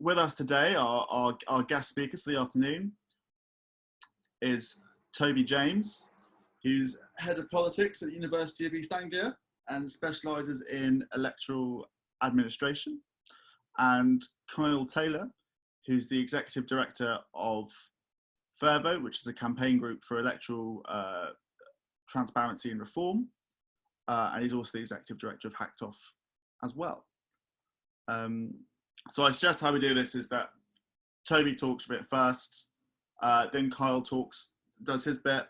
with us today, our, our, our guest speakers for the afternoon is Toby James, who's head of politics at the University of East Anglia and specialises in electoral administration, and Kyle Taylor, who's the executive director of Fairvote, which is a campaign group for electoral uh, transparency and reform, uh, and he's also the executive director of Hacked Off as well. Um, so I suggest how we do this is that Toby talks a bit first, uh, then Kyle talks, does his bit.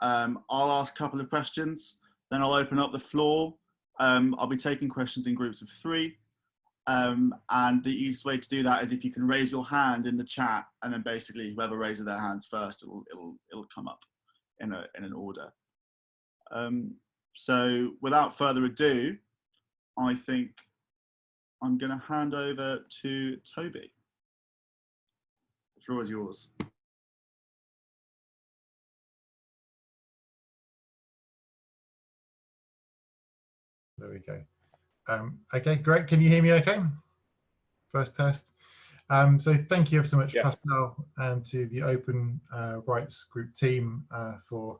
Um, I'll ask a couple of questions, then I'll open up the floor. Um, I'll be taking questions in groups of three. Um, and the easiest way to do that is if you can raise your hand in the chat and then basically whoever raises their hands first, it'll, it'll, it'll come up in, a, in an order. Um, so without further ado, I think I'm going to hand over to Toby. The floor is yours. There we go. Um, okay, great. Can you hear me okay? First test. Um, so thank you ever so much, yes. Pascal, and to the Open uh, Rights Group team uh, for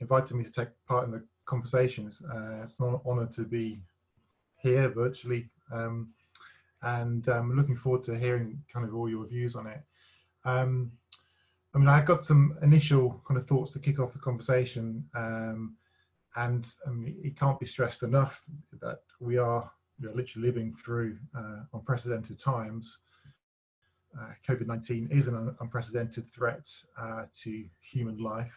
inviting me to take part in the conversations. Uh, it's an honour to be here virtually um, and I'm um, looking forward to hearing kind of all your views on it. Um, I mean, I've got some initial kind of thoughts to kick off the conversation um, and mean, it can't be stressed enough that we are, we are literally living through uh, unprecedented times. Uh, COVID-19 is an unprecedented threat uh, to human life.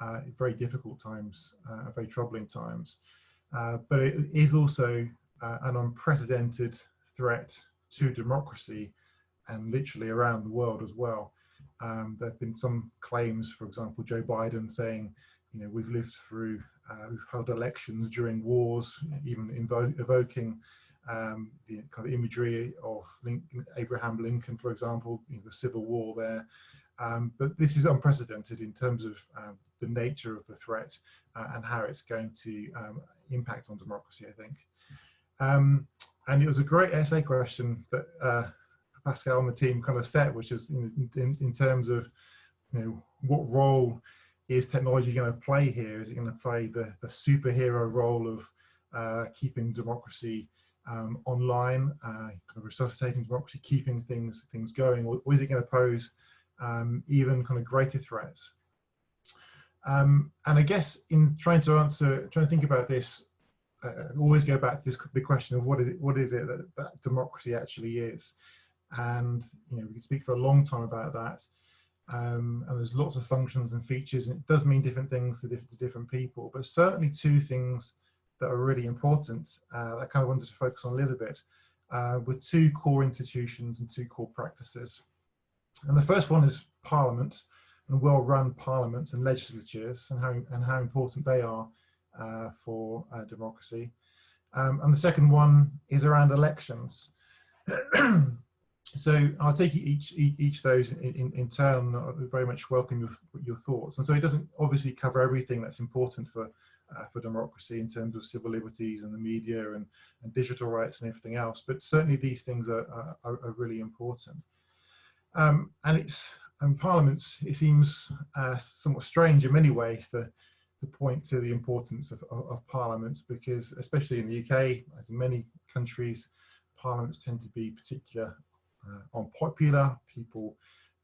Uh, very difficult times, uh, very troubling times. Uh, but it is also an unprecedented threat to democracy and literally around the world as well. Um, there have been some claims, for example, Joe Biden saying, you know, we've lived through, uh, we've held elections during wars, even invo evoking um, the kind of imagery of Lincoln, Abraham Lincoln, for example, you know, the Civil War there. Um, but this is unprecedented in terms of uh, the nature of the threat uh, and how it's going to um, impact on democracy, I think. Um, and it was a great essay question that uh, Pascal and the team kind of set, which is in, in, in terms of, you know, what role is technology going to play here? Is it going to play the, the superhero role of uh, keeping democracy um, online, uh, kind of resuscitating democracy, keeping things things going, or, or is it going to pose um, even kind of greater threats? Um, and I guess in trying to answer, trying to think about this, uh, always go back to this big question of what is it, what is it that, that democracy actually is? And, you know, we could speak for a long time about that. Um, and there's lots of functions and features and it does mean different things to different, to different people, but certainly two things that are really important uh, I kind of wanted to focus on a little bit uh, with two core institutions and two core practices. And the first one is Parliament and well-run parliaments and legislatures and how, and how important they are for uh, democracy. Um, and the second one is around elections. so I'll take each each, those in, in, in turn. I very much welcome your, your thoughts. And so it doesn't obviously cover everything that's important for uh, for democracy in terms of civil liberties and the media and, and digital rights and everything else. But certainly these things are, are, are really important. Um, and it's and parliaments, it seems uh, somewhat strange in many ways to to point to the importance of, of, of, parliaments because especially in the UK, as in many countries, parliaments tend to be particular uh, unpopular. People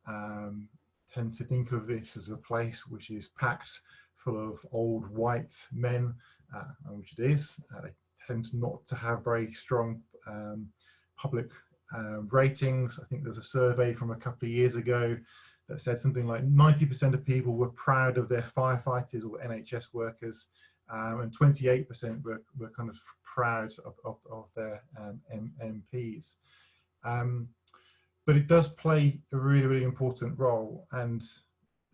um, tend to think of this as a place which is packed full of old white men, uh, which it is. Uh, they tend not to have very strong um, public uh, ratings. I think there's a survey from a couple of years ago that said something like 90% of people were proud of their firefighters or NHS workers, um, and 28% were, were kind of proud of, of, of their um, MPs. Um, but it does play a really, really important role. And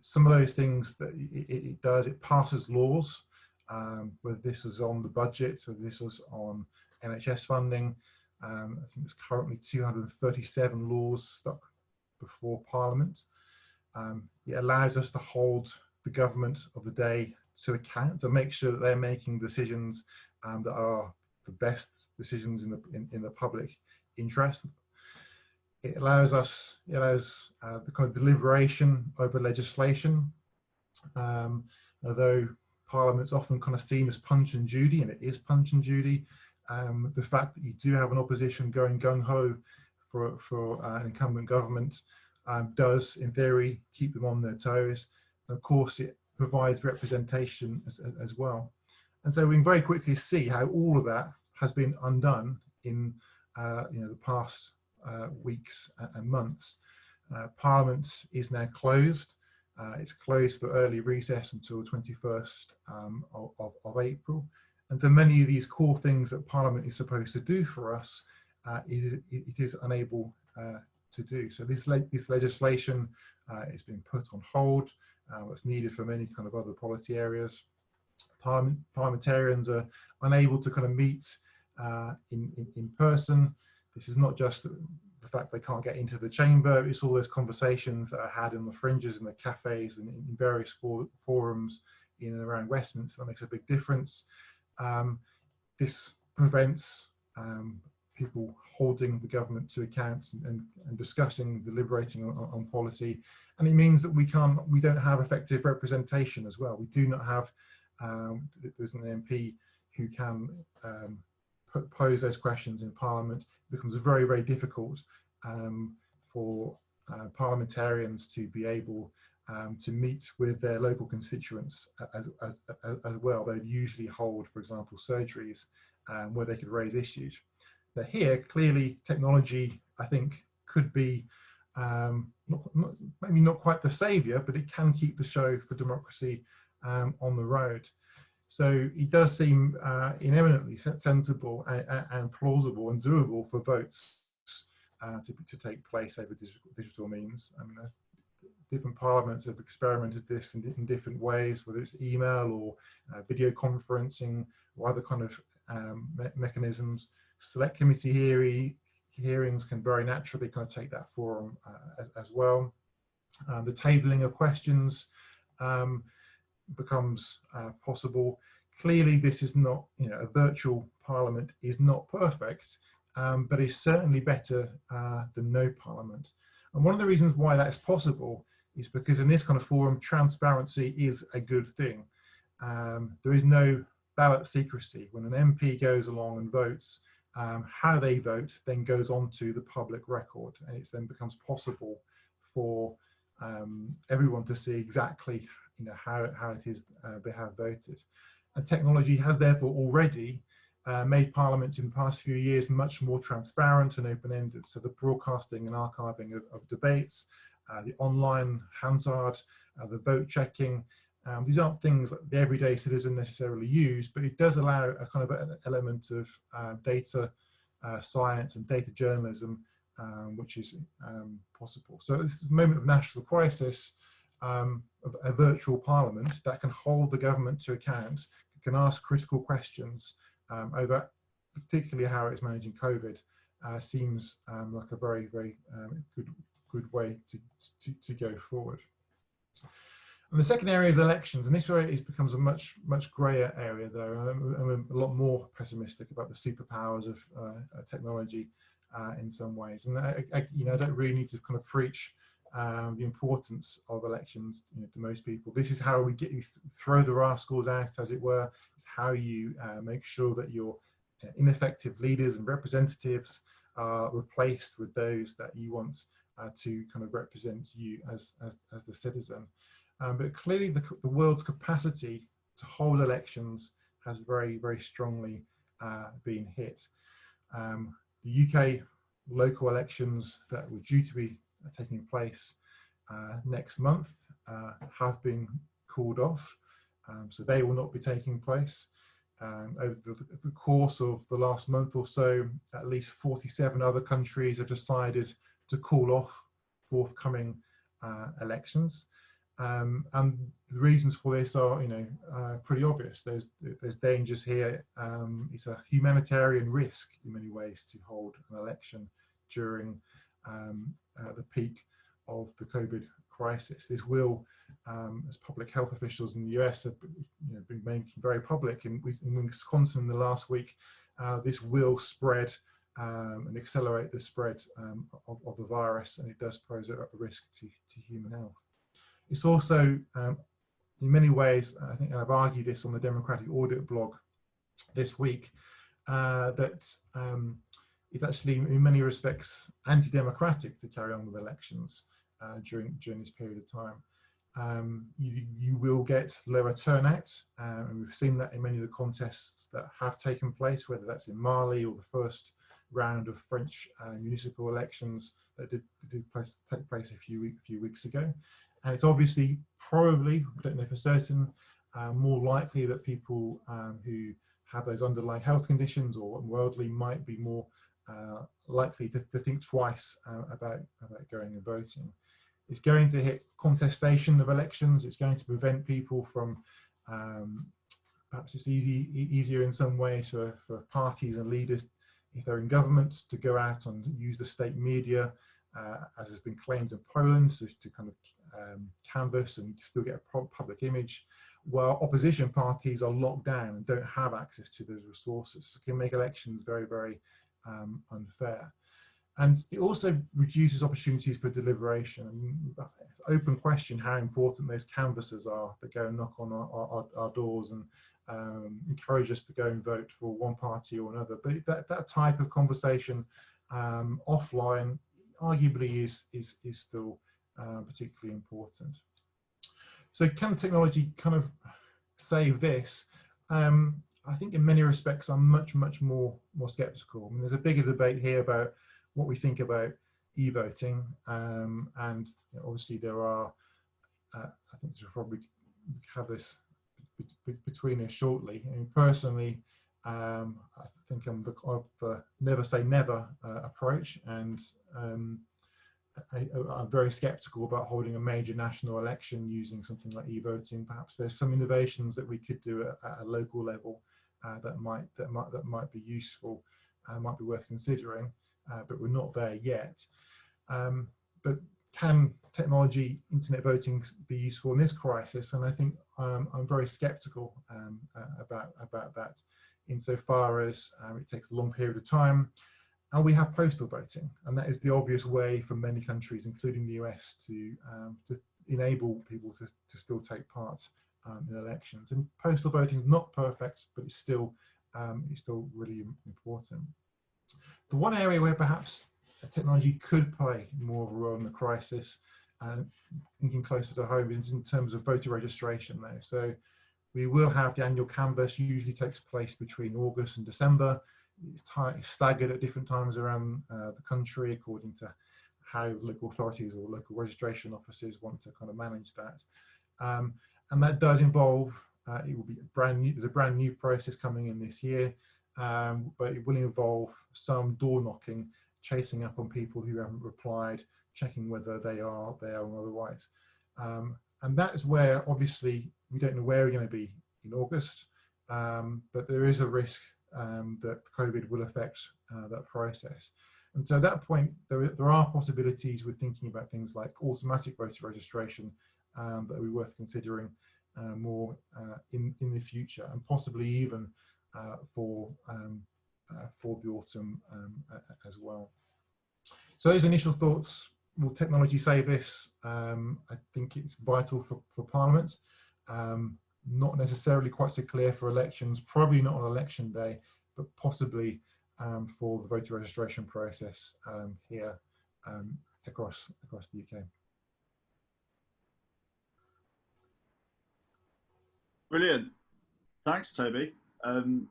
some of those things that it, it does, it passes laws, um, whether this is on the budget, whether this is on NHS funding. Um, I think there's currently 237 laws stuck before Parliament. Um, it allows us to hold the government of the day to account and make sure that they're making decisions um, that are the best decisions in the in, in the public interest. it allows us, it allows uh, the kind of deliberation over legislation. Um, although Parliament's often kind of seen as punch and Judy, and it is punch and Judy, um, the fact that you do have an opposition going gung-ho for, for uh, an incumbent government um, does, in theory, keep them on their toes. And of course, it provides representation as, as well. And so we can very quickly see how all of that has been undone in uh, you know, the past uh, weeks and months. Uh, Parliament is now closed. Uh, it's closed for early recess until 21st um, of, of, of, April. And so many of these core things that Parliament is supposed to do for us, uh, it, it is unable uh, to do. So this, le this legislation uh, is being put on hold. What's needed for many kind of other policy areas. Parliament, parliamentarians are unable to kind of meet in, in, in person. This is not just the fact they can't get into the chamber, it's all those conversations that are had in the fringes and the cafes and in various for forums in and around Westminster that makes a big difference. Um, this prevents um, people holding the government to account and, and, and discussing, deliberating on, on, policy. And it means that we can't, we don't have effective representation as well. We do not have, um, there's an MP who can um, pose those questions in Parliament, it becomes very, very difficult um, for uh, parliamentarians to be able um, to meet with their local constituents as, as, as, well. They'd usually hold, for example, surgeries um, where they could raise issues. But here, clearly, technology, I think, could be um, not, not, maybe not quite the savior, but it can keep the show for democracy um, on the road. So it does seem uh, eminently sensible and, and, plausible and doable for votes uh, to, to take place over digital, digital means. I mean, uh, different parliaments have experimented this in, in, different ways, whether it's email or uh, video conferencing or other kind of um, me mechanisms. Select committee hearing, hearings can very naturally kind of take that forum uh, as, as, well. Uh, the tabling of questions um, becomes uh, possible. Clearly, this is not, you know, a virtual parliament is not perfect, um, but is certainly better uh, than no parliament. And one of the reasons why that's possible is because in this kind of forum, transparency is a good thing. Um, there is no ballot secrecy. When an MP goes along and votes, um, how they vote then goes on to the public record and it then becomes possible for um, everyone to see exactly you know, how, how it is uh, they have voted. And technology has therefore already uh, made parliaments in the past few years much more transparent and open-ended. So the broadcasting and archiving of, of debates, uh, the online Hansard, uh, the vote checking, um, these aren't things that the everyday citizen necessarily use, but it does allow a kind of an element of uh, data uh, science and data journalism, um, which is um, possible. So this is a moment of national crisis, um, of a virtual parliament that can hold the government to account, can ask critical questions, um, over particularly how it's managing COVID uh, seems um, like a very, very good, good way to, to, to, go forward. And the second area is elections, and this area is, becomes a much, much grayer area though. I'm, I'm, a lot more pessimistic about the superpowers of uh, technology uh, in some ways. And I, I, you know, I don't really need to kind of preach um, the importance of elections you know, to most people. This is how we get you th throw the rascals out, as it were. It's how you uh, make sure that your uh, ineffective leaders and representatives are replaced with those that you want uh, to kind of represent you as, as, as the citizen. Um, but clearly the, the, world's capacity to hold elections has very, very strongly uh, been hit. Um, the UK local elections that were due to be taking place uh, next month uh, have been called off. Um, so they will not be taking place. Um, over the, the, course of the last month or so, at least 47 other countries have decided to call off forthcoming uh, elections. Um, and the reasons for this are, you know, uh, pretty obvious. There's there's dangers here. Um, it's a humanitarian risk in many ways to hold an election during um, uh, the peak of the COVID crisis. This will, um, as public health officials in the US have you know, been making very public, in, in Wisconsin in the last week, uh, this will spread um, and accelerate the spread um, of, of, the virus, and it does pose a, risk to, to, human health. It's also, um, in many ways, I think I've argued this on the Democratic Audit blog this week, uh, that um, it's actually in many respects anti-democratic to carry on with elections uh, during during this period of time. Um, you, you will get lower turnout, um, and we've seen that in many of the contests that have taken place, whether that's in Mali or the first round of French uh, municipal elections that did, did place, take place a few, week, few weeks ago. And it's obviously probably, I don't know for certain, uh, more likely that people um, who have those underlying health conditions or worldly might be more uh, likely to, to, think twice uh, about, about going and voting. It's going to hit contestation of elections. It's going to prevent people from, um, perhaps it's easy, easier in some ways for, for parties and leaders, if they're in government, to go out and use the state media, uh, as has been claimed in Poland, so to kind of um, canvass and still get a public image, while opposition parties are locked down and don't have access to those resources. It can make elections very, very um, unfair. And it also reduces opportunities for deliberation. Open question how important those canvassers are that go and knock on our, our, our doors and um, encourage us to go and vote for one party or another. But that, that type of conversation um, offline arguably is, is, is still uh, particularly important. So can technology kind of save this? Um, I think in many respects, I'm much, much more, more skeptical. I mean, there's a bigger debate here about what we think about e-voting. Um, and you know, obviously there are, uh, I think we'll probably have this between us shortly. I mean, personally, um, I think I'm the, of the never say never uh, approach and um, I, am very skeptical about holding a major national election using something like e-voting. Perhaps there's some innovations that we could do at, at a local level uh, that might that might that might be useful, uh, might be worth considering, uh, but we're not there yet. Um, but can technology, internet voting, be useful in this crisis? And I think um, I'm very sceptical um, about about that, insofar as um, it takes a long period of time. And we have postal voting, and that is the obvious way for many countries, including the US, to, um, to enable people to, to still take part um, in elections. And postal voting is not perfect, but it's still um, it's still really important. The one area where perhaps technology could play more of a role in the crisis, and thinking closer to home, is in terms of voter registration though. So we will have the annual canvass, usually takes place between August and December. It's staggered at different times around uh, the country according to how local authorities or local registration offices want to kind of manage that. Um, and that does involve, uh, it will be brand new, there's a brand new process coming in this year, um, but it will involve some door knocking, chasing up on people who haven't replied, checking whether they are there or otherwise. Um, and that's where obviously we don't know where we're going to be in August, um, but there is a risk um, that COVID will affect uh, that process. And so at that point, there, there are possibilities with thinking about things like automatic voter registration um, that would be worth considering uh, more uh, in, in the future and possibly even uh, for, um, uh, for the autumn um, as well. So those initial thoughts, will technology save this? Um, I think it's vital for, for Parliament. Um, not necessarily quite so clear for elections, probably not on election day, but possibly um, for the voter registration process um, here um, across across the UK. Brilliant. Thanks, Toby. Um,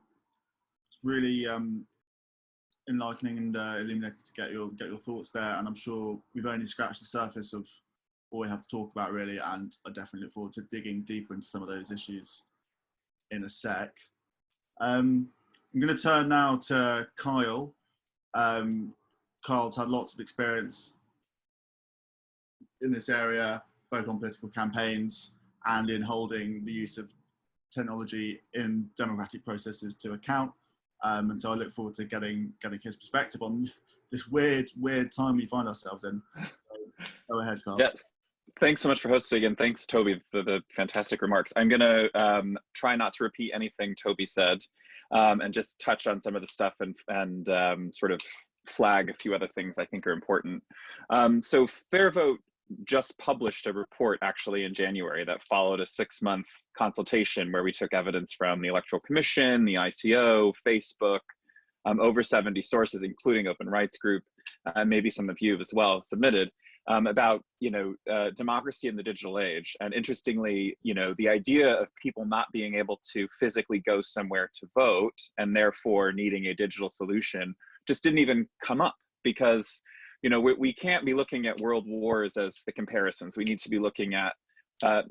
really um, enlightening and uh, illuminating to get your get your thoughts there. And I'm sure we've only scratched the surface of what we have to talk about, really. And I definitely look forward to digging deeper into some of those issues in a sec. Um, I'm going to turn now to Kyle. Um, Kyle's had lots of experience in this area, both on political campaigns and in holding the use of technology in democratic processes to account. Um, and so I look forward to getting getting his perspective on this weird, weird time we find ourselves in. Go ahead, Carl. Yes. Thanks so much for hosting and thanks, Toby, for the fantastic remarks. I'm going to um, try not to repeat anything Toby said. um, and just touch on some of the stuff and, and um, sort of flag a few other things I think are important. Um, so FairVote just published a report actually in January that followed a six month consultation where we took evidence from the Electoral Commission, the ICO, Facebook, um, over 70 sources, including Open Rights Group, and uh, maybe some of you as well submitted um, about you know uh, democracy in the digital age. And interestingly, you know the idea of people not being able to physically go somewhere to vote and therefore needing a digital solution just didn't even come up because you know we, we can't be looking at world wars as the comparisons. We need to be looking at uh,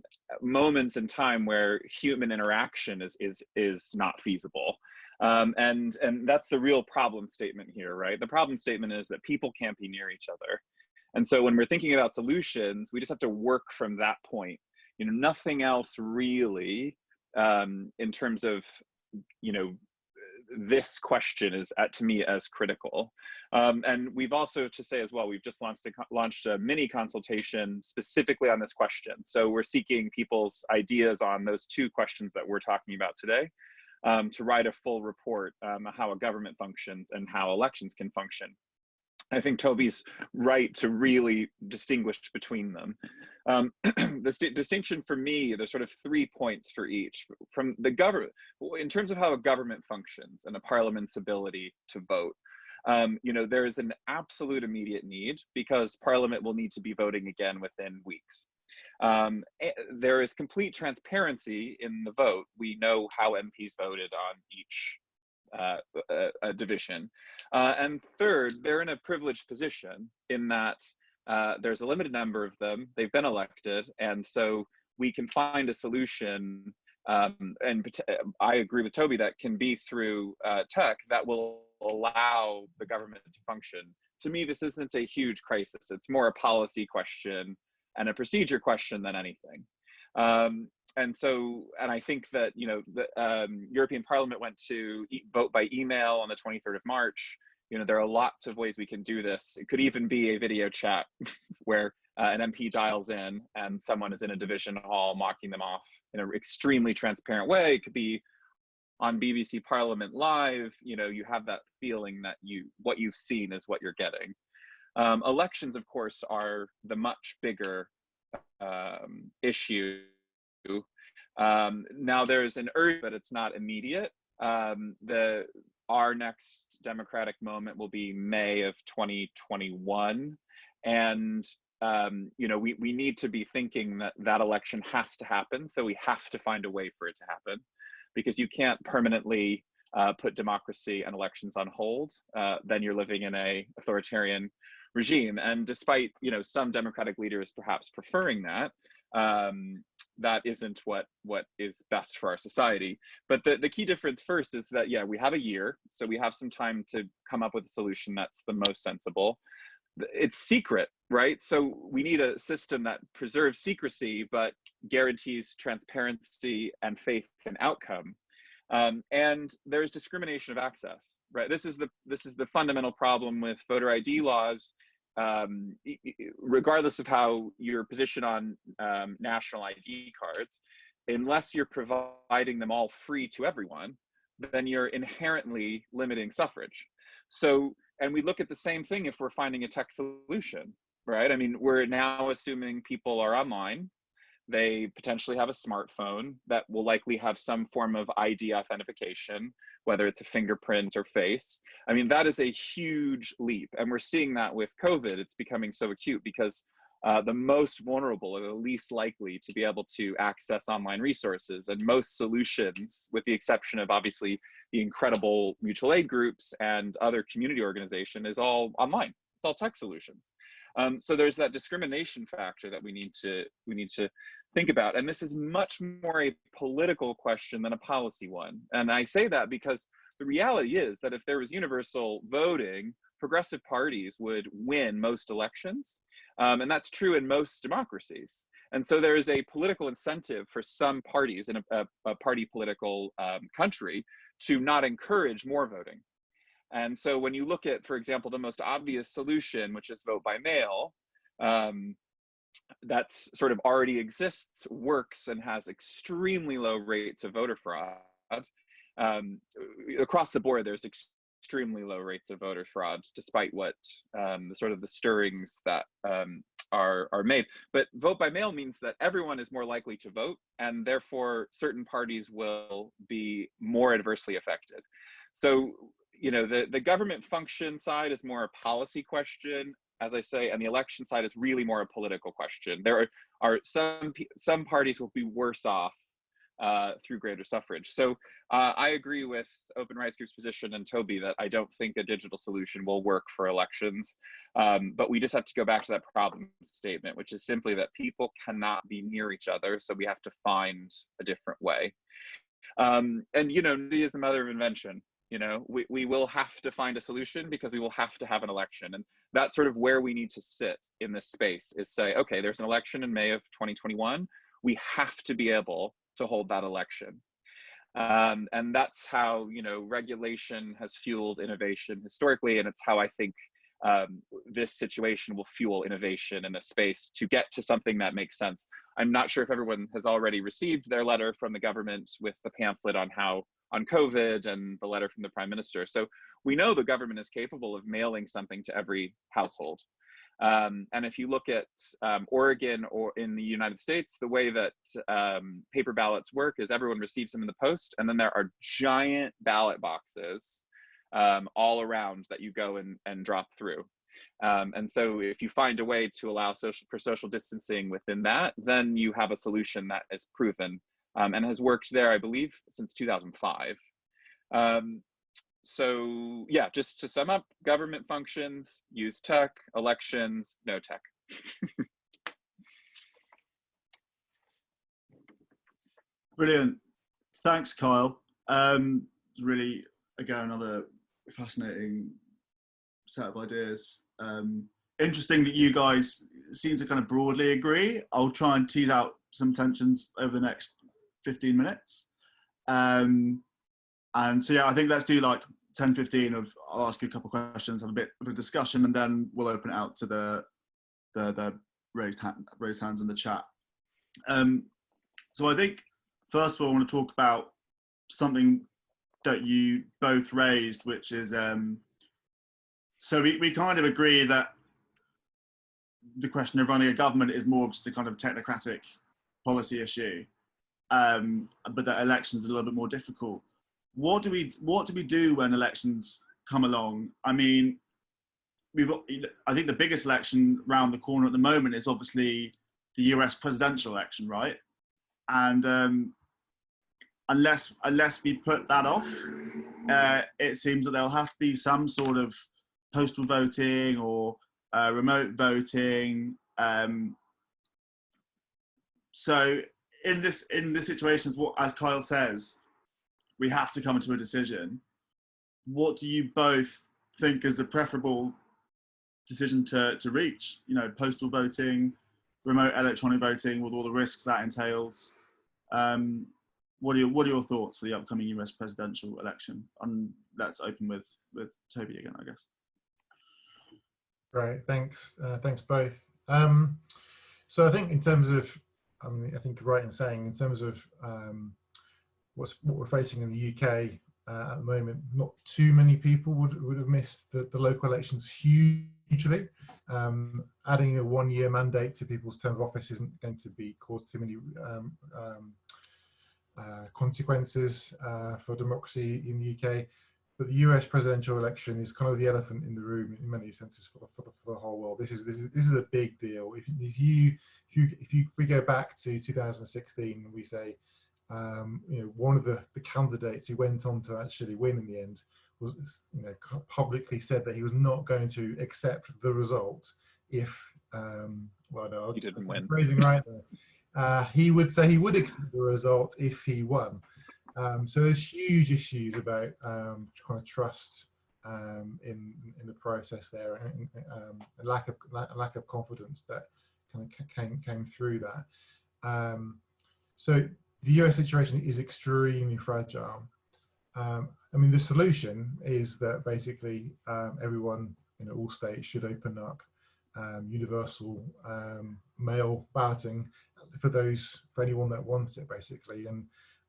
moments in time where human interaction is is is not feasible. Um, and and that's the real problem statement here, right? The problem statement is that people can't be near each other. And so when we're thinking about solutions, we just have to work from that point. You know, nothing else really um, in terms of, you know, this question is at, to me as critical. Um, and we've also to say as well, we've just launched a, launched a mini consultation specifically on this question. So we're seeking people's ideas on those two questions that we're talking about today um, to write a full report um, how a government functions and how elections can function. I think Toby's right to really distinguish between them. Um, the distinction for me, there's sort of three points for each. From the government, in terms of how a government functions and a parliament's ability to vote, um, you know, there is an absolute immediate need because parliament will need to be voting again within weeks. Um, eh, there is complete transparency in the vote. We know how MPs voted on each uh, a, division. Uh, and third, they're in a privileged position in that uh, there's a limited number of them, they've been elected, and so we can find a solution. Um, and I agree with Toby that can be through uh, tech that will allow the government to function. To me, this isn't a huge crisis. It's more a policy question and a procedure question than anything. Um, and so, and I think that you know the um, European Parliament went to e vote by email on the 23rd of March. You know, there are lots of ways we can do this. It could even be a video chat where uh, an MP dials in and someone is in a division hall mocking them off in an extremely transparent way. It could be on BBC Parliament Live. You know, you have that feeling that you what you've seen is what you're getting. Um, elections, of course, are the much bigger um, issue um, now there's an urge, but it's not immediate. Um, the our next democratic moment will be May of 2021, and um, you know we we need to be thinking that that election has to happen. So we have to find a way for it to happen, because you can't permanently uh, put democracy and elections on hold. Uh, then you're living in a authoritarian regime. And despite you know some democratic leaders perhaps preferring that, um, that isn't what what is best for our society. But the, the key difference first is that yeah, we have a year, so we have some time to come up with a solution that's the most sensible. It's secret, right? So we need a system that preserves secrecy but guarantees transparency and faith and outcome. Um, and there's discrimination of access, right? This is the this is the fundamental problem with voter ID laws um, regardless of how your position on um, national ID cards, unless you're providing them all free to everyone, then you're inherently limiting suffrage. So, and we look at the same thing if we're finding a tech solution, right? I mean, we're now assuming people are online they potentially have a smartphone that will likely have some form of ID authentication, whether it's a fingerprint or face. I mean, that is a huge leap. And we're seeing that with COVID. It's becoming so acute because uh, the most vulnerable are the least likely to be able to access online resources. And most solutions, with the exception of obviously the incredible mutual aid groups and other community organization, is all online. It's all tech solutions. Um, so there's that discrimination factor that we need to we need to think about. And this is much more a political question than a policy one. And I say that because the reality is that if there was universal voting, progressive parties would win most elections. Um, and that's true in most democracies. And so there is a political incentive for some parties in a, a, a party political um, country to not encourage more voting. And so when you look at, for example, the most obvious solution, which is vote by mail, um, that's sort of already exists, works, and has extremely low rates of voter fraud. um, across the board, there's extremely low rates of voter fraud, despite what um, the sort of the stirrings that um, are are made. But vote by mail means that everyone is more likely to vote, and therefore certain parties will be more adversely affected. So you know the the government function side is more a policy question as I say, and the election side is really more a political question. There are, are some some parties will be worse off uh, through greater suffrage. So uh, I agree with Open Rights Group's position and Toby that I don't think a digital solution will work for elections. Um, but we just have to go back to that problem statement, which is simply that people cannot be near each other. So we have to find a different way. Um, and you know, is the mother of invention. You know, we, we will have to find a solution because we will have to have an election. And that's sort of where we need to sit in this space is say, okay, there's an election in May of 2021. We have to be able to hold that election. Um, and that's how you know regulation has fueled innovation historically, and it's how I think um, this situation will fuel innovation in the space to get to something that makes sense. I'm not sure if everyone has already received their letter from the government with the pamphlet on how on COVID and the letter from the prime minister. So we know the government is capable of mailing something to every household. Um, and if you look at um, Oregon or in the United States, the way that um, paper ballots work is everyone receives them in the post, and then there are giant ballot boxes um, all around that you go and, and drop through. Um, and so if you find a way to allow social for social distancing within that, then you have a solution that is proven um, and has worked there, I believe, since 2005 so yeah, just to sum up, government functions, use tech, elections, no tech. Brilliant. Thanks, Kyle. Um, really, again, another fascinating set of ideas. Um, interesting that you guys seem to kind of broadly agree. I'll try and tease out some tensions over the next 15 minutes. Um, and so yeah, I think let's do like 10, 15 of I'll ask you a couple questions, have a bit of a discussion, and then we'll open it out to the the, the raised hand, raised hands in the chat. Um, so I think first of all, I want to talk about something that you both raised, which is um, so we, we kind of agree that the question of running a government is more of just a kind of technocratic policy issue, um, but that elections are a little bit more difficult what do we what do we do when elections come along? I mean, we've I think the biggest election around the corner at the moment is obviously the U.S. presidential election, right? And um, unless unless we put that off, uh, it seems that there'll have to be some sort of postal voting or uh, remote voting. Um, so in this in this situation, as, what, as Kyle says, we have to come to a decision. What do you both think is the preferable decision to, to reach? You know, postal voting, remote electronic voting with all the risks that entails. Um, what are your what are your thoughts for the upcoming US presidential election? And let's open with with Toby again, I guess. Right, thanks, uh, thanks both. Um, so I think in terms of, I mean, I think right in saying in terms of um, what's what we're facing in the UK uh, at the moment, not too many people would would have missed the, the local elections hugely. Um, adding a one-year mandate to people's term of office isn't going to be cause too many um, um, uh, consequences uh, for democracy in the UK. But the US presidential election is kind of the elephant in the room in many senses for the, for the, for the whole world. This is, this is this is a big deal. If, if you if you if you if we go back to 2016 and we say um, you know, one of the, the candidates who went on to actually win in the end was, you know, publicly said that he was not going to accept the result if, um, well, no, he didn't win. Phrasing right there. Uh, he would say he would accept the result if he won. Um, so there's huge issues about um, kind of trust um, in in the process there, and um, a lack of lack of confidence that kind of came came through that. Um, so the US situation is extremely fragile. Um, I mean, the solution is that basically everyone in all states should open up universal mail balloting for those, for anyone that wants it, basically. And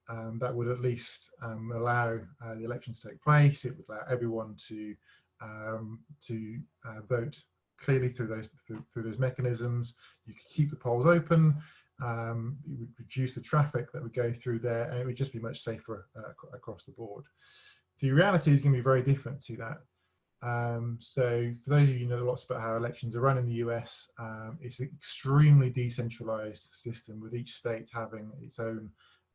um, that would at least um, allow uh, the election to take place. It would allow everyone to um, to uh, vote clearly through those through, through, those mechanisms. You could keep the polls open. Um, it would reduce the traffic that would go through there, and it would just be much safer uh, across the board. The reality is going to be very different to that. Um, so for those of you who know lots about how elections are run in the US, um, it's an extremely decentralized system with each state having its own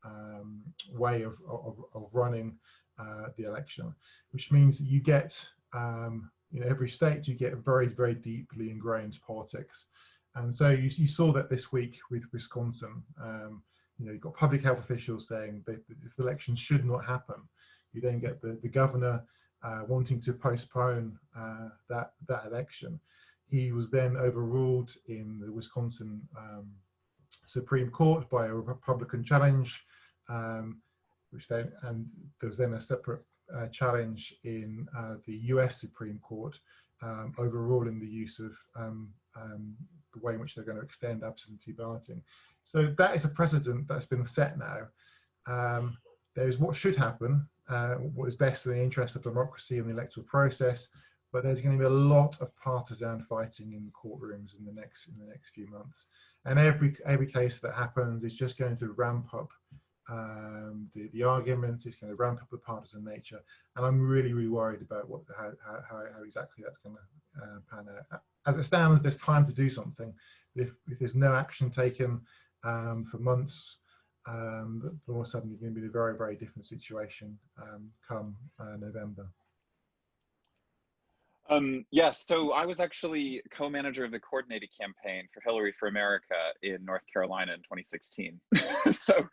um, way of, of, of running uh, the election, which means that you get, um, in every state, you get very, very deeply ingrained politics. And so you, you saw that this week with Wisconsin. Um, you know, you've got public health officials saying that this election should not happen. You then get the, the governor uh, wanting to postpone uh, that, that election. He was then overruled in the Wisconsin um, Supreme Court by a Republican challenge, um, which then, and there was then a separate uh, challenge in uh, the US Supreme Court um, overruling the use of um, um, the way in which they're going to extend absentee balloting. So that is a precedent that's been set now. Um, there's what should happen, uh, what is best in the interest of democracy and the electoral process, but there's going to be a lot of partisan fighting in the courtrooms in the next in the next few months, and every every case that happens is just going to ramp up um, the the arguments. It's going to ramp up the partisan nature, and I'm really really worried about what how how, how exactly that's going to uh, pan out. As it stands, there's time to do something. If if there's no action taken um, for months, um, all of a sudden you're going to be in a very, very different situation um, come uh, November. Um, yes, so I was actually co-manager of the coordinated campaign for Hillary for America in North Carolina in 2016. so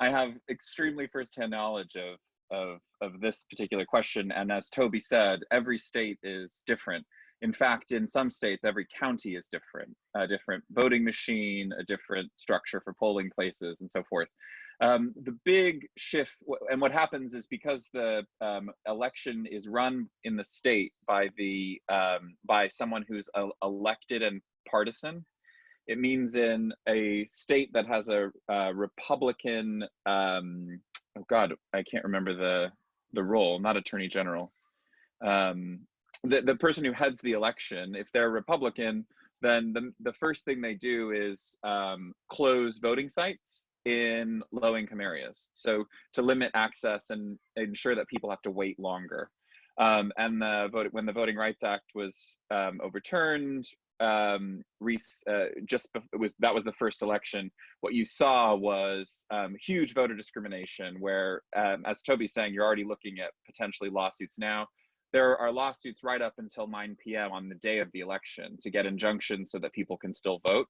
I have extremely firsthand knowledge of, of, of this particular question. And as Toby said, every state is different. In fact, in some states, every county is different, a different voting machine, a different structure for polling places, and so forth. Um, the big shift, and what happens is because the um, election is run in the state by the um, by someone who's elected and partisan, it means in a state that has a, a Republican, um, oh God, I can't remember the the role, not Attorney General. Um, the, the person who heads the election, if they're Republican, then the, the first thing they do is um, close voting sites in low income areas. So to limit access and ensure that people have to wait longer. Um, and the vote, when the Voting Rights Act was um, overturned, um, Reese uh, just it was that was the first election. What you saw was um, huge voter discrimination, where, um, as Toby's saying, you're already looking at potentially lawsuits now there are lawsuits right up until 9 p.m. on the day of the election to get injunctions so that people can still vote.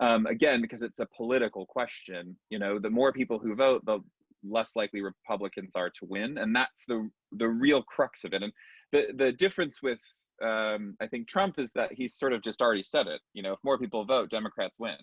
Um, again, because it's a political question, you know, the more people who vote, the less likely Republicans are to win, and that's the the real crux of it. And the the difference with um, I think Trump is that he's sort of just already said it. You know, if more people vote, Democrats win.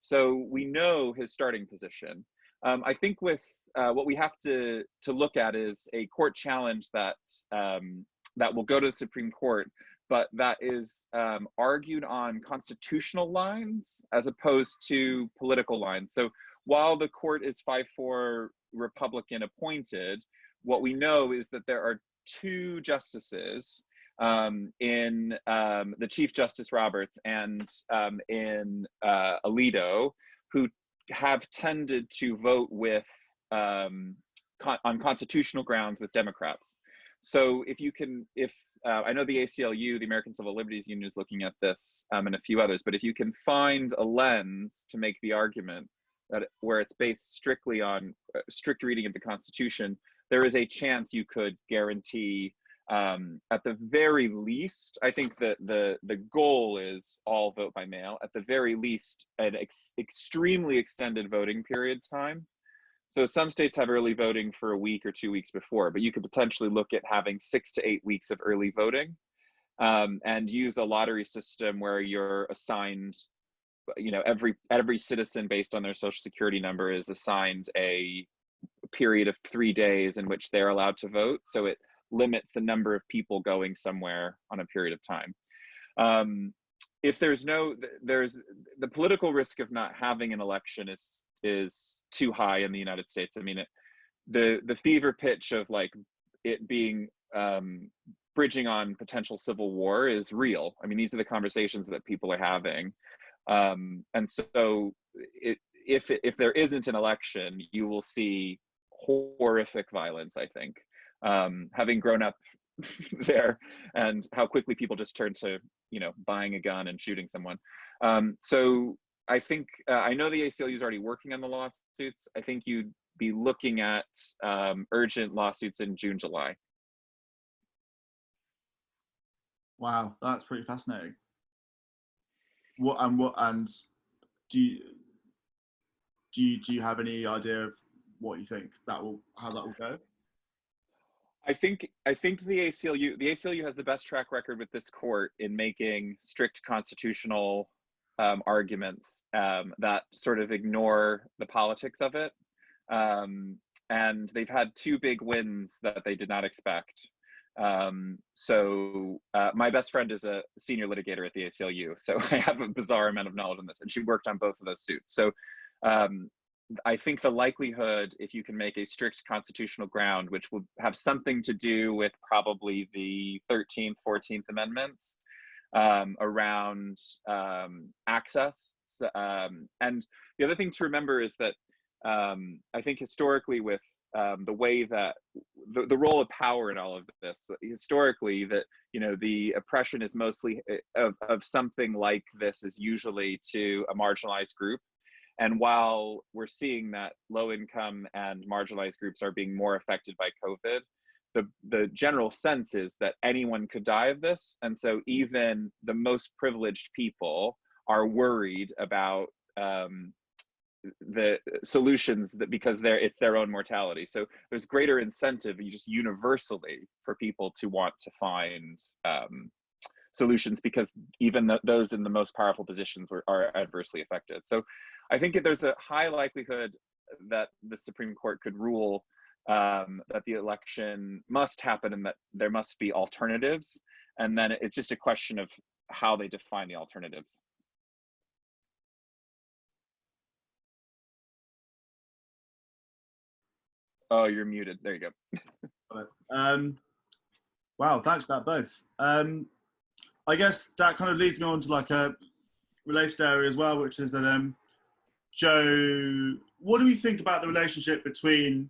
So we know his starting position. Um, I think with uh, what we have to to look at is a court challenge that um, that will go to the Supreme Court, but that is um, argued on constitutional lines as opposed to political lines. So while the court is five four Republican appointed, what we know is that there are two justices um, in um, the Chief Justice Roberts and um, in uh, Alito who have tended to vote with um, con on constitutional grounds with Democrats. So if you can, if uh, I know the ACLU, the American Civil Liberties Union, is looking at this, um, and a few others, but if you can find a lens to make the argument that where it's based strictly on uh, strict reading of the Constitution, there is a chance you could guarantee um, at the very least, I think that the the goal is all vote by mail. At the very least, an ex extremely extended voting period time. So some states have early voting for a week or two weeks before, but you could potentially look at having six to eight weeks of early voting, um, and use a lottery system where you're assigned, you know, every every citizen based on their social security number is assigned a period of three days in which they're allowed to vote. So it limits the number of people going somewhere on a period of time. Um, if there's no, there's the political risk of not having an election is is too high in the United States. I mean, it, the the fever pitch of like it being um, bridging on potential civil war is real. I mean, these are the conversations that people are having, um, and so it, if if there isn't an election, you will see horrific violence. I think, um, having grown up there and how quickly people just turn to you know buying a gun and shooting someone. Um, so i think uh, i know the aclu is already working on the lawsuits. I think you'd be looking at um, urgent lawsuits in june july. Wow that's pretty fascinating. What and what and do you do you do you have any idea of what you think that will how that will go I think I think the ACLU the ACLU has the best track record with this court in making strict constitutional um, arguments um, that sort of ignore the politics of it. Um, and they've had two big wins that they did not expect. Um, so uh, my best friend is a senior litigator at the ACLU, so I have a bizarre amount of knowledge on this, and she worked on both of those suits. So um, I think the likelihood, if you can make a strict constitutional ground, which will have something to do with probably the 13th, 14th Amendments um, around um, access. Um, and the other thing to remember is that um, I think historically, with um, the way that the, the role of power in all of this, historically, that you know the oppression is mostly eh, of, of something like this is usually to a marginalized group and while we're seeing that low income and marginalized groups are being more affected by COVID, the, the general sense is that anyone could die of this. And so even the most privileged people are worried about um, the solutions that because they're it's their own mortality so there's greater incentive just universally for people to want to find um, solutions because even the, those in the most powerful positions were, are adversely affected so I think there's a high likelihood that the Supreme Court could rule um, that the election must happen and that there must be alternatives. And then it's just a question of how they define the alternatives. Oh, you're muted. There you go. um, wow, thanks that both. Um, I guess that kind of leads me on to like a related area as well, which is that um, Joe, what do we think about the relationship between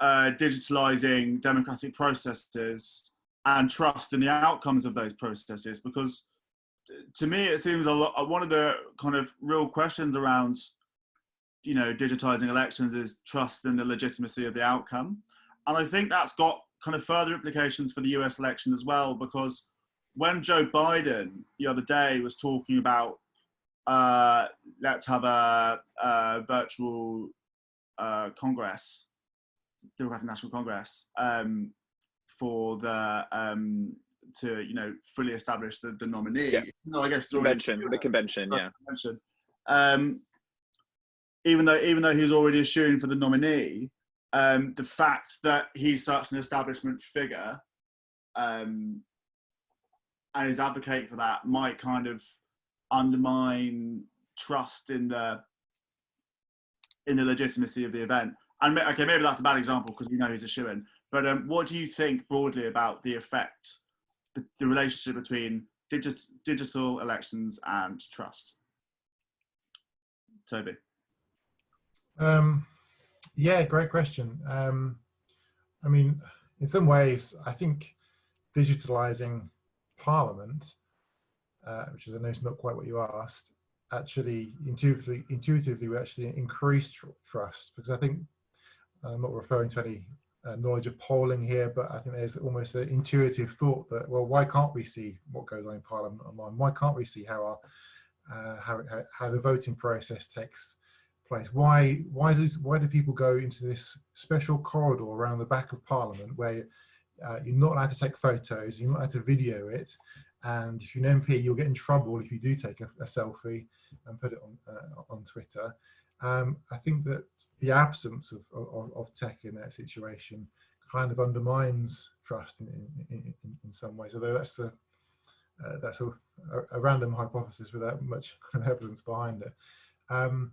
uh, digitalizing democratic processes and trust in the outcomes of those processes? Because to me, it seems a lot, one of the kind of real questions around, you know, digitizing elections is trust in the legitimacy of the outcome. And I think that's got kind of further implications for the US election as well, because when Joe Biden the other day was talking about uh, let's have a, a virtual uh, Congress, Democratic National Congress, um, for the um, to you know fully establish the, the nominee. Yeah. No, I guess convention, the convention, yeah. Convention. Um, even though even though he's already assuring for the nominee, um, the fact that he's such an establishment figure um, and is advocating for that might kind of undermine trust in the in the legitimacy of the event. And okay, maybe that's a bad example because we know he's a shoe in. But um, what do you think broadly about the effect, the relationship between digit, digital elections and trust? Toby. Um, yeah, great question. Um, I mean, in some ways, I think digitalizing Parliament uh, which is I know it's not quite what you asked, actually intuitively, intuitively we actually increase tr trust because I think I'm not referring to any uh, knowledge of polling here, but I think there's almost an intuitive thought that well, why can't we see what goes on in Parliament online? Why can't we see how our uh, how, how, how the voting process takes place? Why why do why do people go into this special corridor around the back of Parliament where uh, you're not allowed to take photos, you're not allowed to video it, and if you're an MP, you'll get in trouble if you do take a, a selfie and put it on uh, on Twitter. Um, I think that the absence of, of, of, tech in that situation kind of undermines trust in, in, in, in some ways, although that's the uh, that's a, a, random hypothesis without much evidence behind it. Um,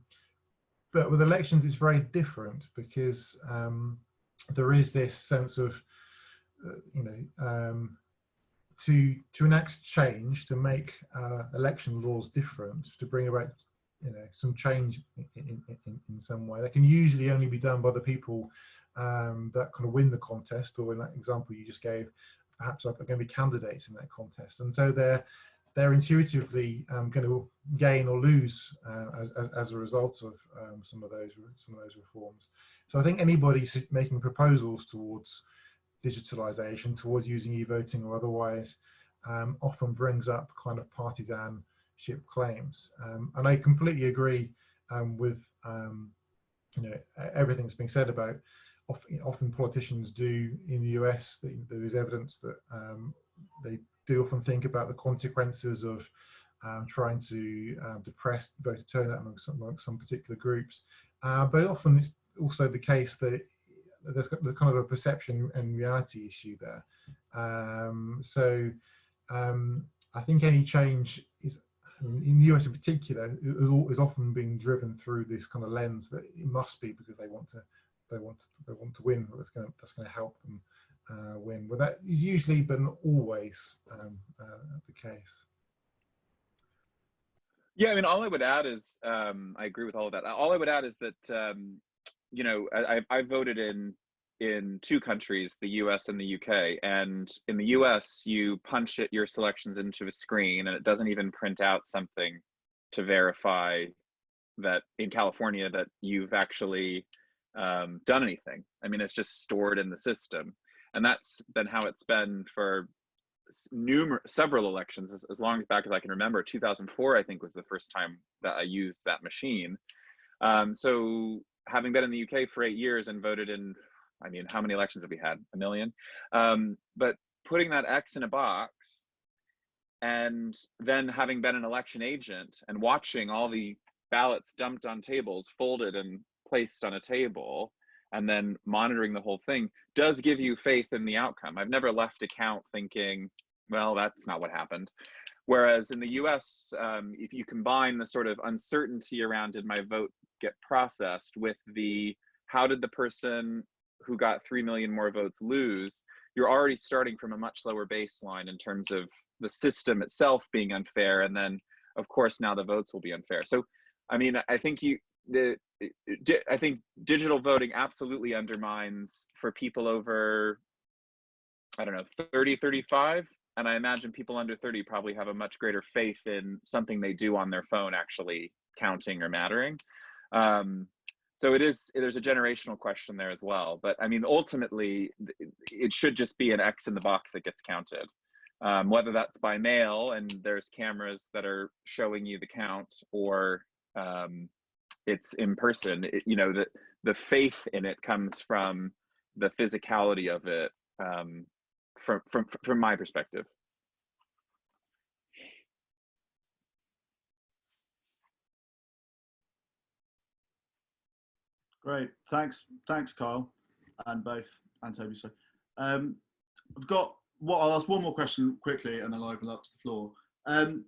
but with elections, it's very different because um, there is this sense of, you know, um, to to enact change, to make uh, election laws different, to bring about, you know, some change in, in, in, in some way. That can usually only be done by the people um, that kind of win the contest, or in that example you just gave, perhaps are going to be candidates in that contest. And so they're they're intuitively um, going to gain or lose uh, as, as, as, a result of um, some of those some of those reforms. So I think anybody making proposals towards digitalization, towards using e-voting or otherwise, um, often brings up kind of partisanship claims. Um, and I completely agree um, with um, you know everything that's being said about often, often politicians do in the US. There is evidence that they do often think about the consequences of um, trying to um, depress voter turnout among some, among some particular groups. Uh, but often it's also the case that there's, kind of a perception and reality issue there. Um, so um, I think any change is, in the US in particular, is, is often being driven through this kind of lens that it must be because they want to they want to, they want to win. That's going to, that's going to help them uh, win. Well, that is usually, but not always, um, uh, the case. Yeah, I mean, all I would add is um, I agree with all of that. All I would add is that um, you know I, I voted in in two countries, the U.S. and the U.K. And in the U.S., you punch it your selections into a screen, and it doesn't even print out something to verify that in California that you've actually um, done anything. I mean, it's just stored in the system and that's been how it's been for numerous several elections as, as, long as back as I can remember. 2004, I think, was the first time that I used that machine. Um, so having been in the UK for eight years and voted in, I mean, how many elections have we had? A million. Um, but putting that X in a box and then having been an election agent and watching all the ballots dumped on tables, folded and placed on a table, and then monitoring the whole thing does give you faith in the outcome. I've never left a count thinking, well, that's not what happened. Whereas in the US, um, if you combine the sort of uncertainty around did my vote get processed with the how did the person who got 3 million more votes lose, you're already starting from a much lower baseline in terms of the system itself being unfair. And then, of course, now the votes will be unfair. So, I mean, I think you, the I think digital voting absolutely undermines for people over, I don't know, 30, 35. And I imagine people under 30 probably have a much greater faith in something they do on their phone actually counting or mattering. Um, so it is, there's a generational question there as well. But I mean, ultimately, it should just be an X in the box that gets counted. Um, whether that's by mail and there's cameras that are showing you the count or um, it's in person it, you know the the faith in it comes from the physicality of it um, from from from my perspective. Great. Thanks thanks Kyle and both and Toby so um, I've got what well, I'll ask one more question quickly and then I'll open up to the floor. Um,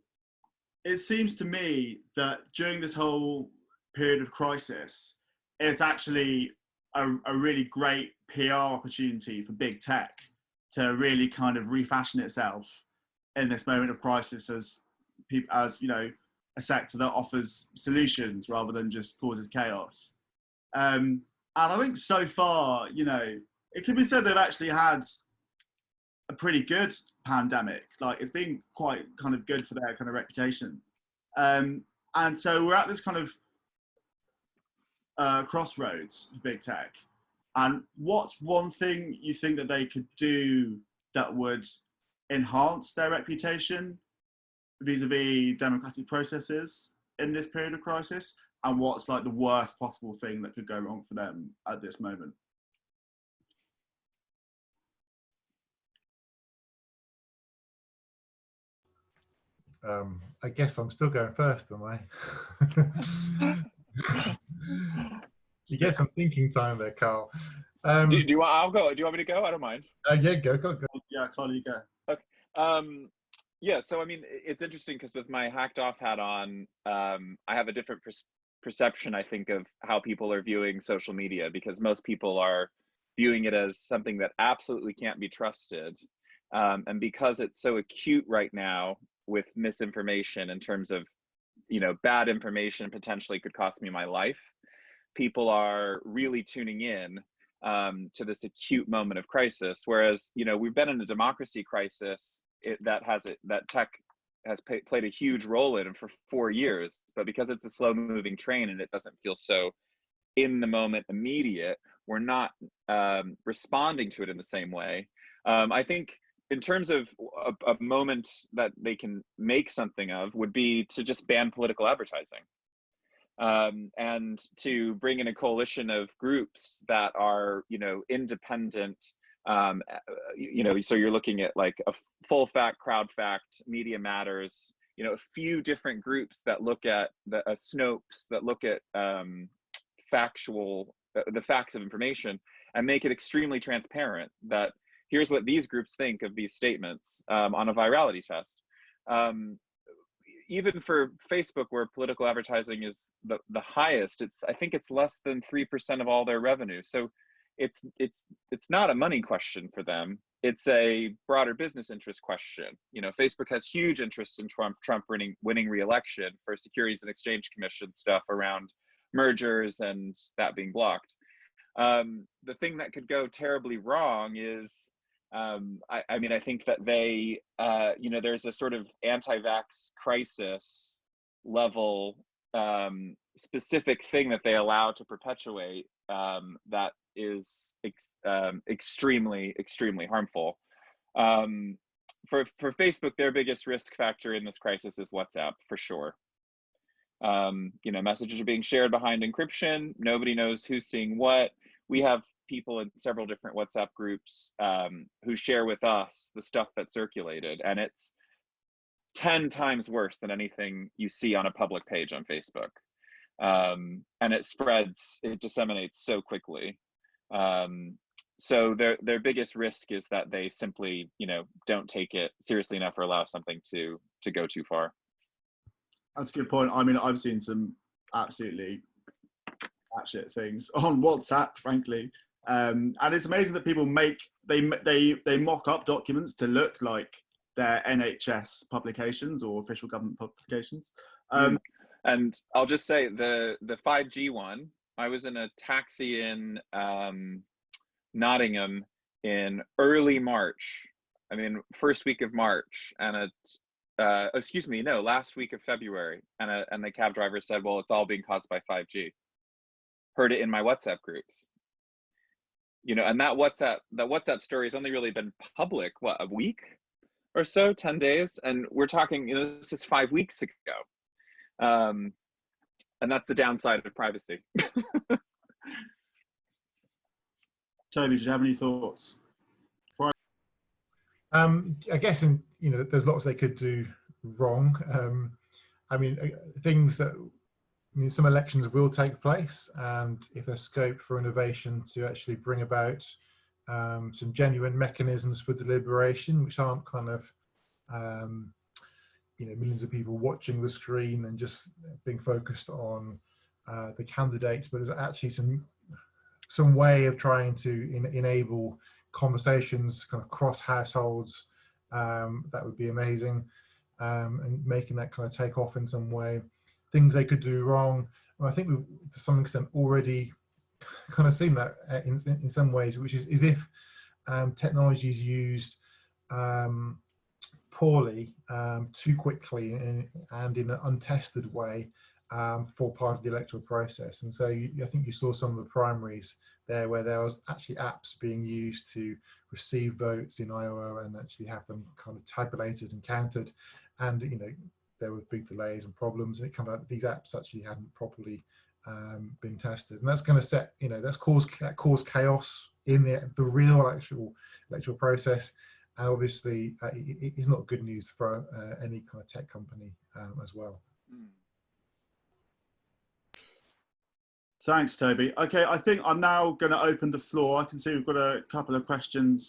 it seems to me that during this whole period of crisis, it's actually a, a really great PR opportunity for big tech to really kind of refashion itself in this moment of crisis as people as you know a sector that offers solutions rather than just causes chaos. Um, and I think so far, you know, it can be said they've actually had a pretty good pandemic. Like it's been quite kind of good for their kind of reputation. Um, and so we're at this kind of uh, crossroads for big tech. And what's one thing you think that they could do that would enhance their reputation vis-a-vis democratic processes in this period of crisis? And what's like the worst possible thing that could go wrong for them at this moment? Um, I guess I'm still going first, am I? you get some thinking time there, Carl. Um, do, do, you want? I'll go. Do you want me to go? I don't mind. Uh, yeah, go, go, go. Yeah, Carl, you go. Okay. Um, yeah. So I mean, it's interesting because with my hacked off hat on, um, I have a different pers perception, I think, of how people are viewing social media because most people are viewing it as something that absolutely can't be trusted. Um, and because it's so acute right now with misinformation in terms of, you know, bad information potentially could cost me my life, people are really tuning in um, to this acute moment of crisis. Whereas, you know, we've been in a democracy crisis it, that has it that tech has pay, played a huge role in for four years. But because it's a slow moving train and it doesn't feel so in the moment immediate, we're not um, responding to it in the same way. Um, I think in terms of a, a, moment that they can make something of would be to just ban political advertising um, and to bring in a coalition of groups that are, you know, independent. Um, you know, so you're looking at like a full fact, crowd fact, media matters. You know, a few different groups that look at the uh, Snopes that look at um, factual, uh, the facts of information, and make it extremely transparent. That here's what these groups think of these statements um, on a virality test. Um, even for Facebook, where political advertising is the, the highest, it's I think it's less than three percent of all their revenue. So it's it's it's not a money question for them. It's a broader business interest question. You know, Facebook has huge interest in Trump Trump winning winning re-election for Securities and Exchange Commission stuff around mergers and that being blocked. Um, the thing that could go terribly wrong is um, I, I, mean, I think that they, uh, you know, there's a sort of anti-vax crisis level um, specific thing that they allow to perpetuate um, that is ex um, extremely, extremely harmful. Um, for for Facebook, their biggest risk factor in this crisis is WhatsApp, for sure. Um, you know, messages are being shared behind encryption. Nobody knows who's seeing what. We have people in several different WhatsApp groups um, who share with us the stuff that circulated, and it's 10 times worse than anything you see on a public page on Facebook. Um, and it spreads, it disseminates so quickly. Um, so their their biggest risk is that they simply, you know, don't take it seriously enough or allow something to to go too far. That's a good point. I mean, I've seen some absolutely shit things on WhatsApp, frankly, um, and it's amazing that people make they they they mock up documents to look like their NHS publications or official government publications. Um, and I'll just say the the 5G one. I was in a taxi in um, Nottingham in early March. I mean, first week of March, and a uh, excuse me, no, last week of February, and a, and the cab driver said, "Well, it's all being caused by 5G." Heard it in my WhatsApp groups you know, and that WhatsApp that WhatsApp story has only really been public what a week or so, ten days, and we're talking, you know, this is five weeks ago, um, and that's the downside of privacy. Tony, do you have any thoughts? Um, I guess, in you know, there's lots they could do wrong. Um, I mean, uh, things that I mean, some elections will take place, and if there's scope for innovation to actually bring about um, some genuine mechanisms for deliberation, which aren't kind of, um, you know, millions of people watching the screen and just being focused on uh, the candidates, but there's actually some some way of trying to in, enable conversations kind of cross households. Um, that would be amazing, um, and making that kind of take off in some way things they could do wrong. I think we've to some extent already kind of seen that uh, in, in some ways, which is, is if um, technology is used um, poorly, um, too quickly, and, and, in an untested way um, for part of the electoral process. And so you, I think you saw some of the primaries there where there was actually apps being used to receive votes in Iowa and actually have them kind of tabulated and counted. And, you know, there were big delays and problems and it came out that these apps actually hadn't properly um, been tested and that's going to set you know that's caused that caused chaos in the, the real actual electoral process and obviously uh, it is not good news for uh, any kind of tech company um, as well. Thanks, Toby. Okay, I think I'm now going to open the floor. I can see we've got a couple of questions